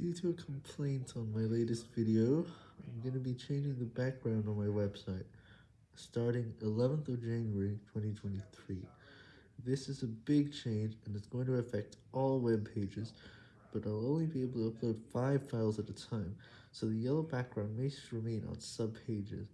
Due to a complaint on my latest video, I'm going to be changing the background on my website, starting 11th of January 2023. This is a big change and it's going to affect all web pages, but I'll only be able to upload 5 files at a time, so the yellow background may remain on sub pages.